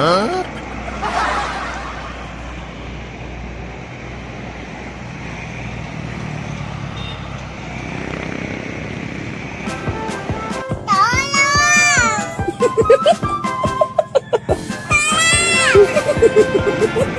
Huh? Tolong!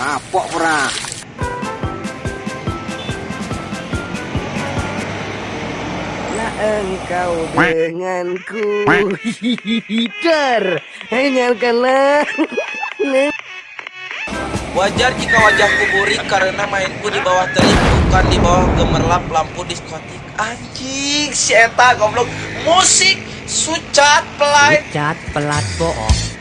kapok ora. Engkau denganku Dar Hingalkanlah Wajar jika wajahku burik karena mainku di bawah terik bukan di bawah gemerlap lampu diskotik. Anjing, si eta goblok. Musik sucat pelai. Cat pelat bohong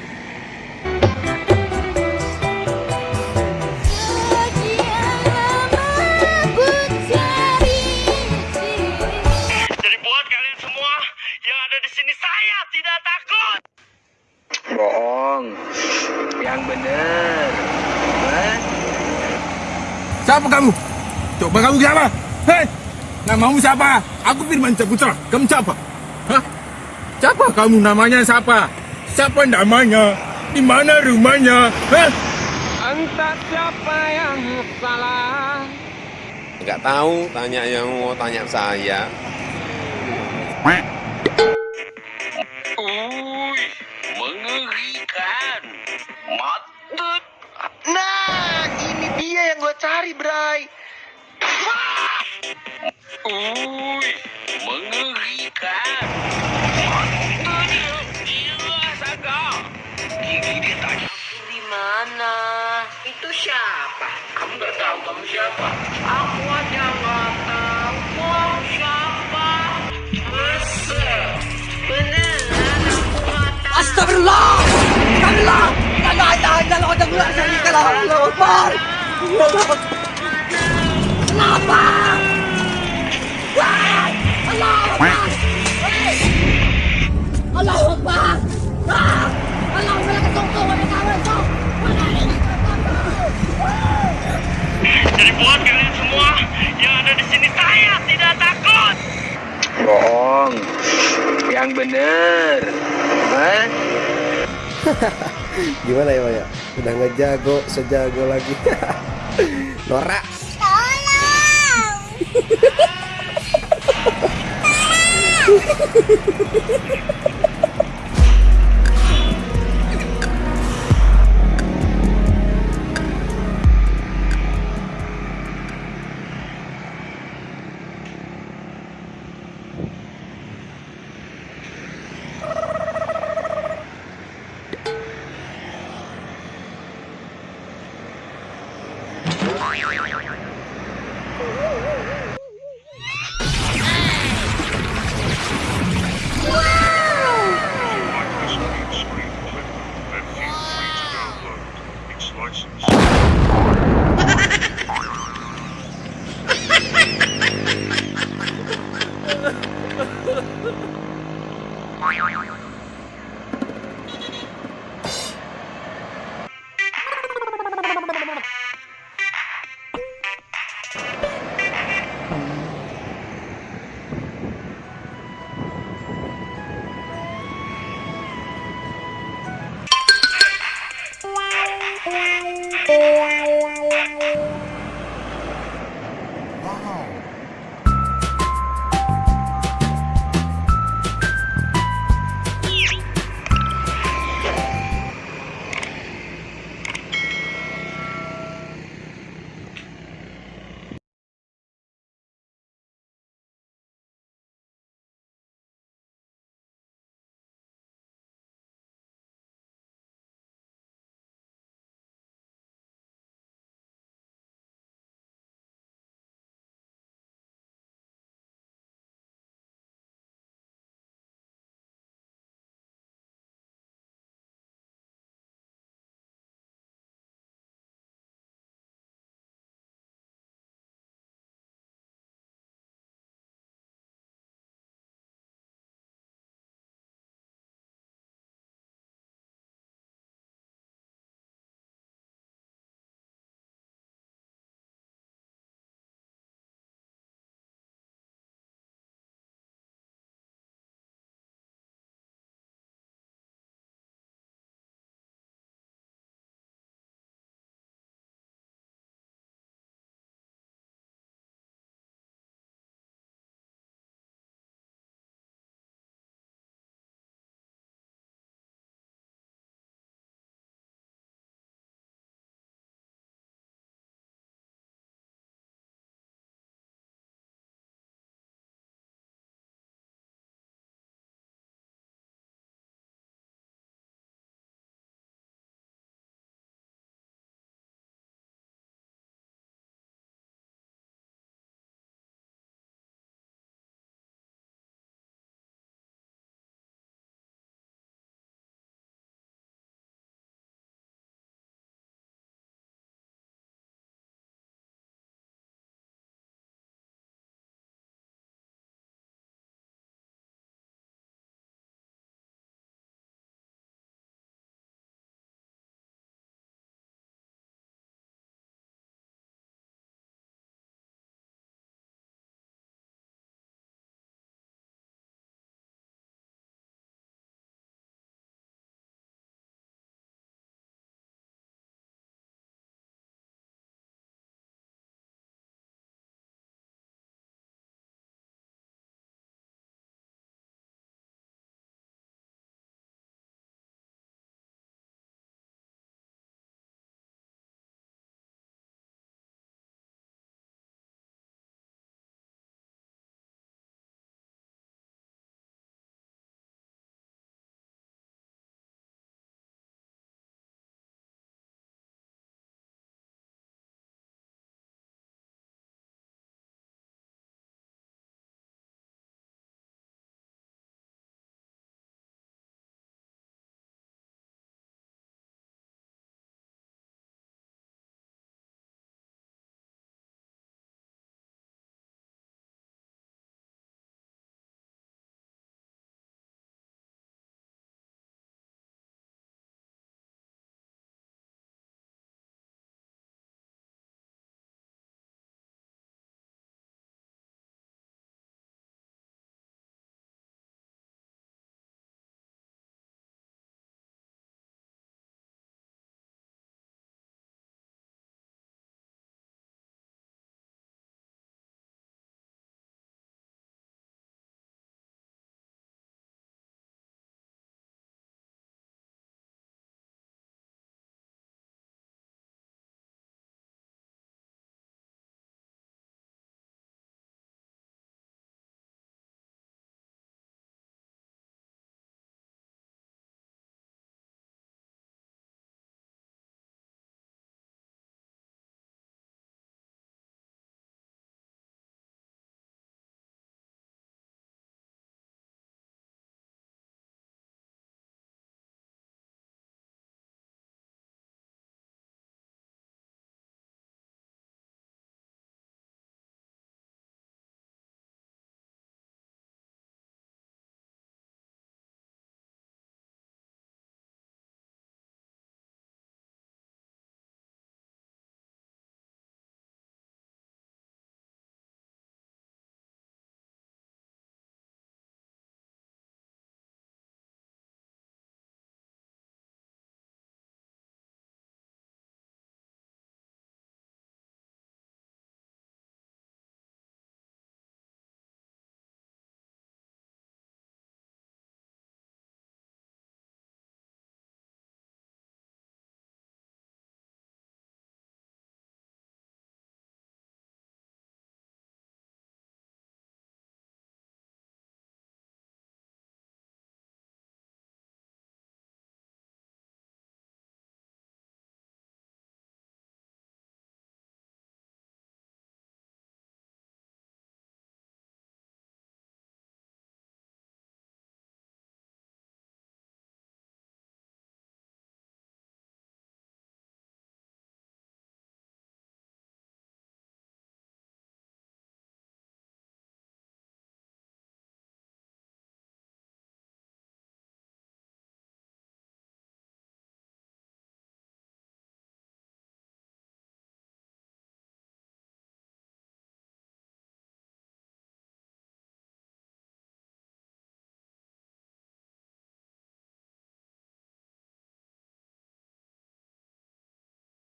Yang bener. Hah? Siapa kamu? Coba kamu siapa? Hei, namamu siapa? Aku Firman Saputra. Kamu siapa? Hah? Siapa kamu namanya siapa? Siapa namanya? Di mana rumahnya? Hah? Entah siapa yang salah. Enggak tahu, tanya yang mau tanya saya. Mana? Itu siapa? Kamu nggak tahu kamu siapa? Aku aja nggak tahu. Kamu siapa? Masa? Beneran aku nggak tahu. Astagfirullah Astagfirullah La ilaha illallah wa la syarika lahu Allahu Akbar Kenapa? Yang bener. Hah? Gimana ya, Maya? Udah ngejago, sejago lagi. Norak. Tolong!